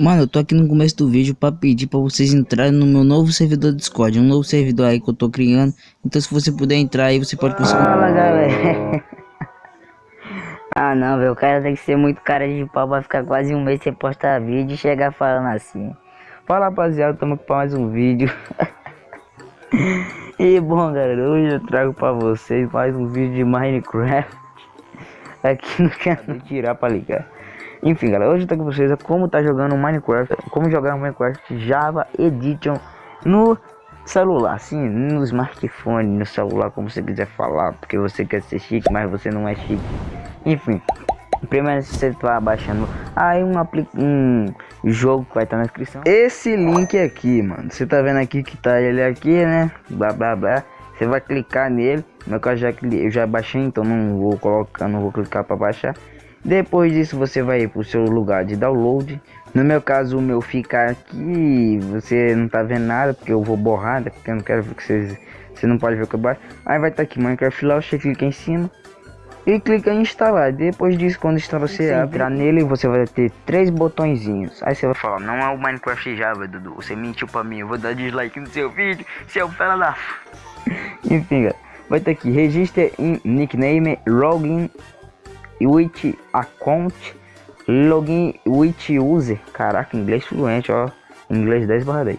Mano, eu tô aqui no começo do vídeo pra pedir pra vocês entrarem no meu novo servidor Discord. Um novo servidor aí que eu tô criando. Então se você puder entrar aí, você pode conseguir. Fala, galera. ah, não, velho. O cara tem que ser muito cara de pau pra ficar quase um mês sem postar vídeo e chegar falando assim. Fala, rapaziada. Tamo aqui pra mais um vídeo. e bom, galera. Hoje eu trago pra vocês mais um vídeo de Minecraft. Aqui no canal. Tirar pra ligar. Enfim, galera, hoje eu tô com vocês como tá jogando Minecraft, como jogar Minecraft Java Edition no celular, sim, no smartphone, no celular, como você quiser falar, porque você quer ser chique, mas você não é chique. Enfim, primeiro você tá baixando aí um, um jogo que vai estar tá na descrição. Esse link aqui, mano, você tá vendo aqui que tá ele aqui, né? Blá blá blá. Você vai clicar nele. Meu caso já eu já baixei, então não vou colocar, não vou clicar para baixar. Depois disso você vai para o seu lugar de download. No meu caso o meu fica aqui, você não tá vendo nada porque eu vou borrar, porque eu não quero ver que vocês, você não pode ver o que eu baixo. Aí vai estar tá aqui Minecraft você clica em cima e clica em instalar. Depois disso quando instalar você entrar nele, você vai ter três botõezinhos. Aí você vai falar, não é o Minecraft Java, Dudu, você mentiu para mim, eu vou dar dislike no seu vídeo, seu fela da... Enfim, galera, vai estar tá aqui, registre em nickname, login with account login with user. Caraca inglês fluente ó. Inglês 10 barra 10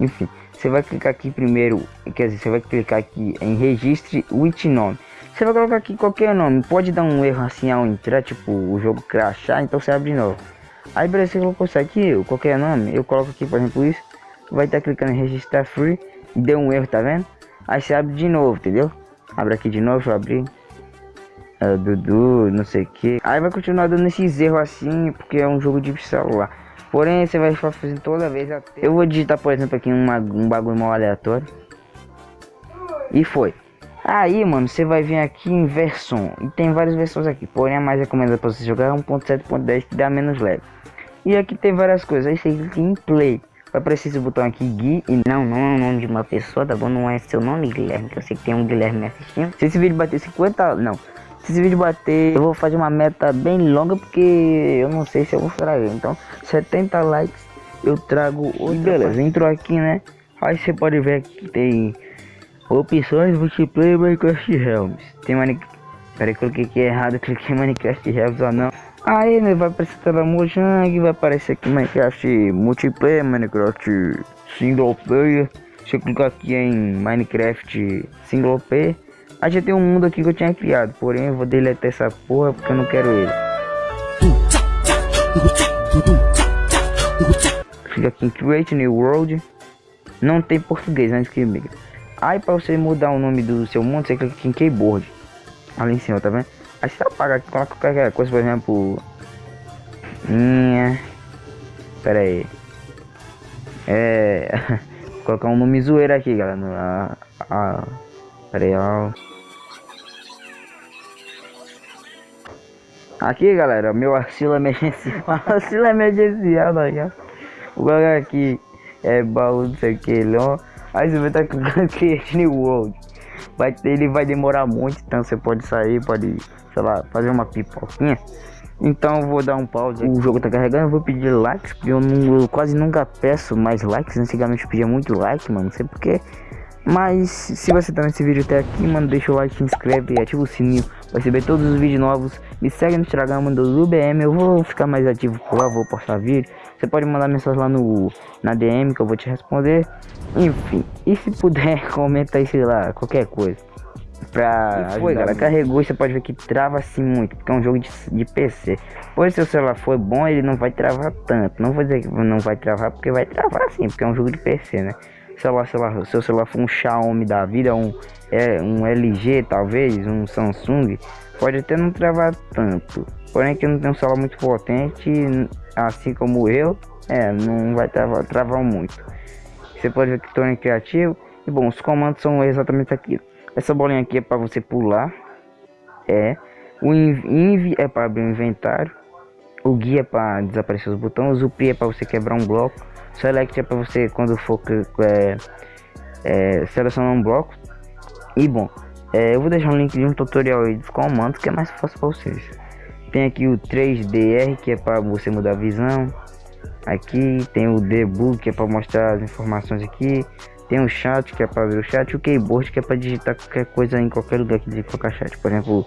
enfim você vai clicar aqui primeiro quer dizer você vai clicar aqui em registre with nome. Você vai colocar aqui qualquer nome. Pode dar um erro assim ao entrar tipo o jogo crashar então você abre novo. Aí beleza você colocou isso aqui qualquer nome eu coloco aqui por exemplo isso. Vai estar clicando em registrar free deu um erro tá vendo? Aí você abre de novo entendeu? Abre aqui de novo eu abrir uh, Dudu, não sei o que. Aí vai continuar dando esses erros assim, porque é um jogo de celular. Porém, você vai fazendo toda vez até... Eu vou digitar, por exemplo, aqui uma, um bagulho mal aleatório. E foi. Aí, mano, você vai vir aqui em versão. E tem várias versões aqui. Porém, a mais recomendada para você jogar é 1.7.10 que dá menos leve. E aqui tem várias coisas. Aí você clica em play. Vai aparecer esse botão aqui, Gui. E não, não é o nome de uma pessoa, tá bom? Não é seu nome, Guilherme. Que eu sei que tem um Guilherme me assistindo. Se esse vídeo bater 50... Não. Se esse vídeo bater, eu vou fazer uma meta bem longa porque eu não sei se eu vou trazer. Então, 70 likes eu trago outra. E beleza, entrou aqui, né? Aí você pode ver que tem opções multiplayer Minecraft Realms. Tem Minecraft. Peraí, coloquei aqui errado, cliquei Minecraft Realms ou não. Aí né, vai aparecer tela Mojang, vai aparecer aqui Minecraft multiplayer, Minecraft single player. Se eu clicar aqui em Minecraft single player, Aí já tem um mundo aqui que eu tinha criado, porém eu vou deletar essa porra porque eu não quero ele. Fica aqui em Create New World. Não tem português antes que migra. Aí para você mudar o nome do seu mundo, você clica aqui em Keyboard. Ali em cima, tá vendo? Aí você apaga aqui, coloca qualquer coisa, por exemplo. Minha. Pera aí. É. colocar um nome zoeiro aqui, galera. A, a, pera aí, ó. Aqui, galera, meu auxílio emergencial. auxílio emergencial, tá ligado? Vou colocar aqui, é baú, não sei o que, não. Aí você vai estar clicando Create World. Vai ele vai demorar muito, então você pode sair, pode, sei lá, fazer uma pipoquinha. Então vou dar um pause. O jogo tá carregando, eu vou pedir likes, porque eu, não, eu quase nunca peço mais likes. Antigamente eu pedia muito like, mano, não sei porquê. Mas se você tá nesse vídeo até aqui, mano, deixa o like, se inscreve e ativa o sininho para receber todos os vídeos novos. Me segue no Instagram do UBM, eu vou ficar mais ativo por lá, vou postar vídeo. Você pode mandar mensagem lá no na DM que eu vou te responder. Enfim, e se puder, comenta aí, sei lá, qualquer coisa. Pra e foi, galera, carregou e você pode ver que trava assim muito, porque é um jogo de, de PC. Pois se o celular for bom, ele não vai travar tanto. Não vou dizer que não vai travar, porque vai travar sim, porque é um jogo de PC, né? Celular, celular, seu celular for um Xiaomi da vida, um, é, um LG talvez, um Samsung, pode até não travar tanto. Porém que não tem um celular muito potente, assim como eu, é, não vai travar, travar muito. Você pode ver que estou em criativo. E bom, os comandos são exatamente aqui. Essa bolinha aqui é para você pular. É. O inv é para abrir o inventário. O guia é para desaparecer os botões. O P é para você quebrar um bloco. Select é para você quando for é, é, selecionar um bloco. E bom, é, eu vou deixar um link de um tutorial aí dos comandos que é mais fácil para vocês. Tem aqui o 3DR que é para você mudar a visão. Aqui tem o debug que é para mostrar as informações aqui. Tem o chat que é para ver o chat. O keyboard que é para digitar qualquer coisa em qualquer lugar que de qualquer chat. Por exemplo,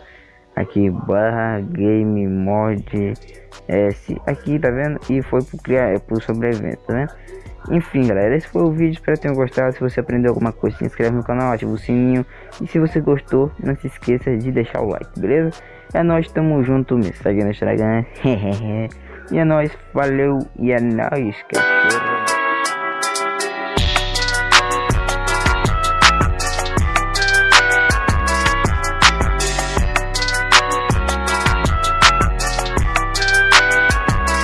aqui barra game mod s. Aqui tá vendo? E foi pro criar é pro sobrevivente tá vendo? Enfim galera esse foi o vídeo. Espero que tenham gostado. Se você aprendeu alguma coisa se inscreve no canal ativa o sininho. E se você gostou não se esqueça de deixar o like beleza? É nós tamo junto me segue no instagram. E é nóis valeu e é que